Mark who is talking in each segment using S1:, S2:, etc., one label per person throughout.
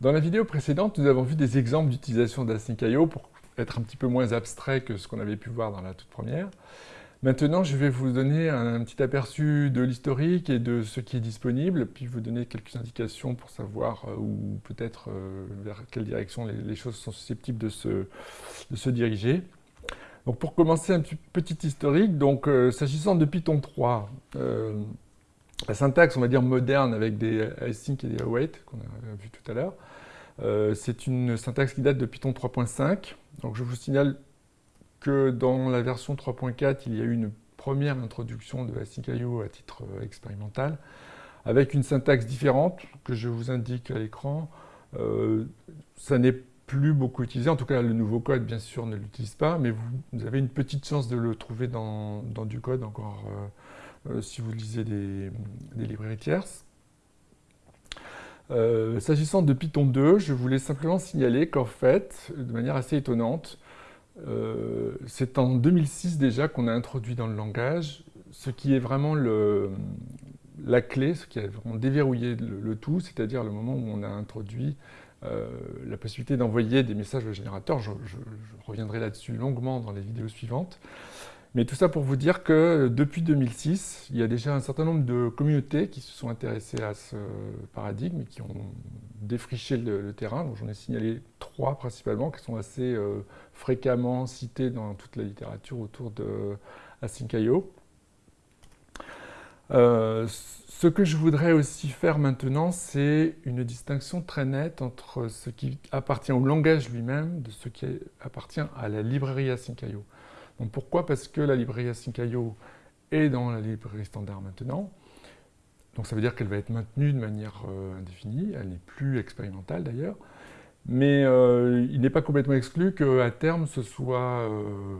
S1: Dans la vidéo précédente, nous avons vu des exemples d'utilisation d'Async.io pour être un petit peu moins abstrait que ce qu'on avait pu voir dans la toute première. Maintenant, je vais vous donner un petit aperçu de l'historique et de ce qui est disponible, puis vous donner quelques indications pour savoir euh, où peut-être euh, vers quelle direction les, choses sont susceptibles de se, diriger. Donc pour commencer, un petit, historique. Euh, s'agissant de Python 3, la syntaxe, on va dire moderne, avec des async et des await, qu'on a vu tout à l'heure, c'est une syntaxe qui date de Python 3.5. Donc je vous signale que dans la version 3.4, il y a eu une première introduction de Async.io à titre euh, expérimental, avec une syntaxe différente que je vous indique à l'écran. Euh, ça n'est plus beaucoup utilisé, en tout cas le nouveau code bien sûr ne l'utilise pas, mais vous, avez une petite chance de le trouver dans, du code encore euh, si vous lisez des, librairies tierces. S'agissant de Python 2, je voulais simplement signaler qu'en fait, de manière assez étonnante, euh, c'est en 2006 déjà qu'on a introduit dans le langage ce qui est vraiment la clé, ce qui a vraiment déverrouillé le, tout, c'est-à-dire le moment où on a introduit euh, la possibilité d'envoyer des messages au générateur. je reviendrai là-dessus longuement dans les vidéos suivantes. Mais tout ça pour vous dire que depuis 2006, il y a déjà un certain nombre de communautés qui se sont intéressées à ce paradigme et qui ont défriché le, terrain. J'en ai signalé trois principalement qui sont assez euh, fréquemment cités dans toute la littérature autour de Async.io. Euh, ce que je voudrais aussi faire maintenant, c'est une distinction très nette entre ce qui appartient au langage lui-même de ce qui appartient à la librairie Async.io. Pourquoi Parce que la librairie Async.io est dans la librairie standard maintenant. Donc ça veut dire qu'elle va être maintenue de manière euh, indéfinie, elle n'est plus expérimentale d'ailleurs. Mais euh, il n'est pas complètement exclu qu'à terme ce soit euh,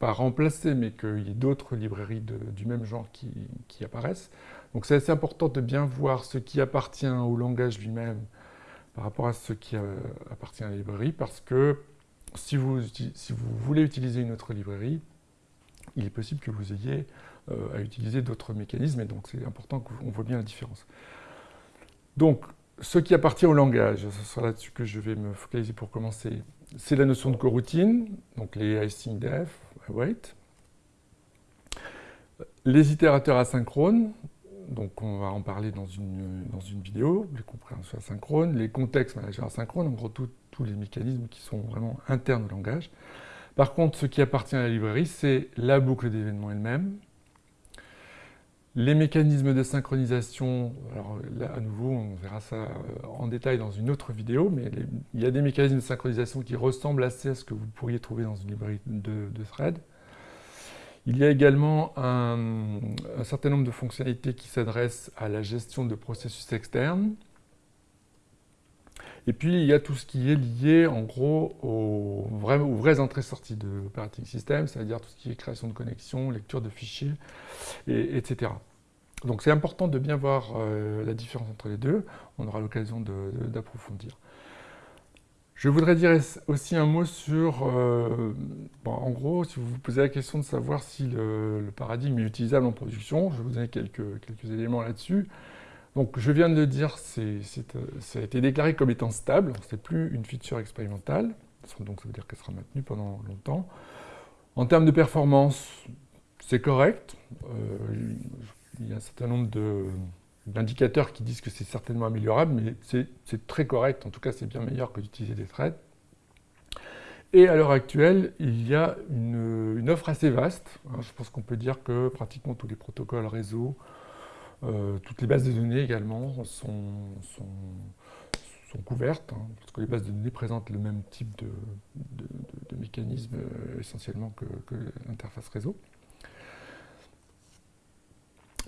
S1: pas remplacé, mais qu'il y ait d'autres librairies du même genre qui, qui apparaissent. Donc c'est assez important de bien voir ce qui appartient au langage lui-même par rapport à ce qui appartient à la librairie, parce que si vous, voulez utiliser une autre librairie, il est possible que vous ayez euh, à utiliser d'autres mécanismes, et donc c'est important qu'on voit bien la différence. Donc, ce qui appartient au langage, ce sera là-dessus que je vais me focaliser pour commencer, c'est la notion de coroutine, donc les async def, await, les itérateurs asynchrones, donc on va en parler dans une, vidéo, les compréhensions asynchrones, les contextes managers asynchrones, en gros tous les mécanismes qui sont vraiment internes au langage. Par contre, ce qui appartient à la librairie, c'est la boucle d'événements elle-même, les mécanismes de synchronisation, alors là à nouveau on verra ça euh, en détail dans une autre vidéo, mais il y a des mécanismes de synchronisation qui ressemblent assez à ce que vous pourriez trouver dans une librairie de, de thread. Il y a également un, certain nombre de fonctionnalités qui s'adressent à la gestion de processus externes. Et puis, il y a tout ce qui est lié, en gros, aux, vraies entrées-sorties de l'operating system, c'est-à-dire tout ce qui est création de connexions, lecture de fichiers, etc. Donc, c'est important de bien voir euh, la différence entre les deux. On aura l'occasion d'approfondir. Je voudrais dire aussi un mot sur, euh, en gros, si vous vous posez la question de savoir si le, paradigme est utilisable en production, je vous donner quelques, quelques éléments là-dessus. Donc je viens de le dire, euh, ça a été déclaré comme étant stable, ce n'est plus une feature expérimentale, donc ça veut dire qu'elle sera maintenue pendant longtemps. En termes de performance, c'est correct, euh, il y a un certain nombre de d'indicateurs qui disent que c'est certainement améliorable, mais c'est très correct, en tout cas c'est bien meilleur que d'utiliser des threads. Et à l'heure actuelle, il y a une, offre assez vaste. Hein. je pense qu'on peut dire que pratiquement tous les protocoles réseau, euh, toutes les bases de données également sont, couvertes, hein, parce que les bases de données présentent le même type de, mécanisme euh, essentiellement que l'interface réseau.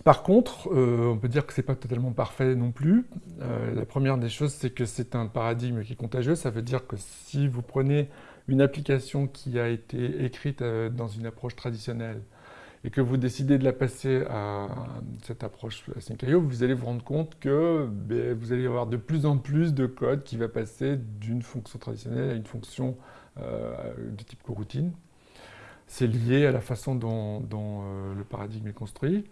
S1: Par contre, euh, on peut dire que ce n'est pas totalement parfait non plus. Euh, la première des choses, c'est que c'est un paradigme qui est contagieux. Ça veut dire que si vous prenez une application qui a été écrite euh, dans une approche traditionnelle et que vous décidez de la passer à cette approche Async.io, vous allez vous rendre compte que ben, vous allez avoir de plus en plus de code qui va passer d'une fonction traditionnelle à une fonction de type coroutine. C'est lié à la façon dont le paradigme est construit.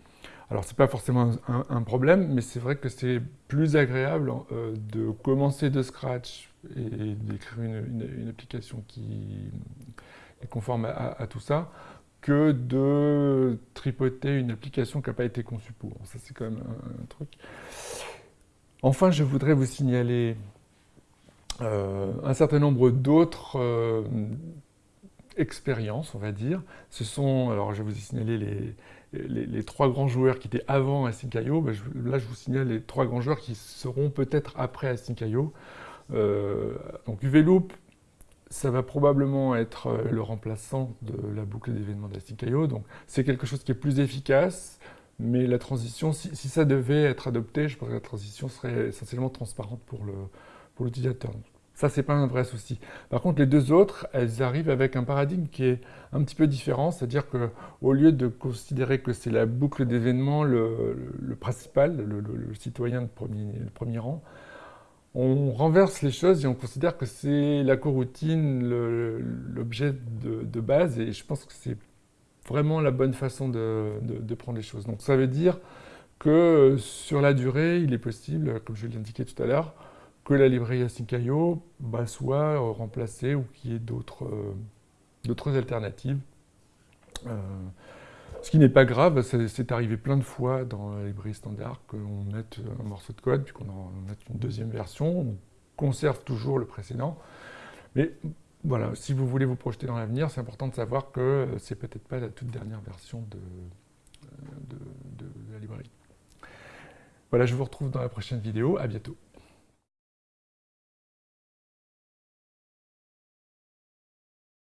S1: Alors, ce n'est pas forcément un, problème, mais c'est vrai que c'est plus agréable euh, de commencer de scratch et d'écrire une, application qui est conforme à, tout ça, que de tripoter une application qui n'a pas été conçue pour. Ça, c'est quand même un, truc. Enfin, je voudrais vous signaler euh, un certain nombre d'autres expériences, on va dire. Ce sont, alors je vous ai signalé les, les, trois grands joueurs qui étaient avant Async.io, ben là je vous signale les trois grands joueurs qui seront peut-être après Async.io. Euh, donc UVLoop, ça va probablement être euh, le remplaçant de la boucle d'événements d'Async.io, donc c'est quelque chose qui est plus efficace, mais la transition, si, ça devait être adopté, je pense que la transition serait essentiellement transparente pour l'utilisateur. Ça, c'est pas un vrai souci. Par contre, les deux autres, elles arrivent avec un paradigme qui est un petit peu différent, c'est-à-dire qu'au lieu de considérer que c'est la boucle d'événements le, principal, le, citoyen de premier, rang, on renverse les choses et on considère que c'est la coroutine, l'objet de, base, et je pense que c'est vraiment la bonne façon de, prendre les choses. Donc ça veut dire que sur la durée, il est possible, comme je l'ai indiqué tout à l'heure, que la librairie Async.io bah, soit remplacée ou qu'il y ait d'autres euh, alternatives. Euh, ce qui n'est pas grave, c'est arrivé plein de fois dans la librairie standard qu'on mette un morceau de code, puis qu'on en mette une deuxième version, on conserve toujours le précédent. Mais voilà, si vous voulez vous projeter dans l'avenir, c'est important de savoir que c'est peut-être pas la toute dernière version de, de la librairie. Voilà, je vous retrouve dans la prochaine vidéo. À bientôt.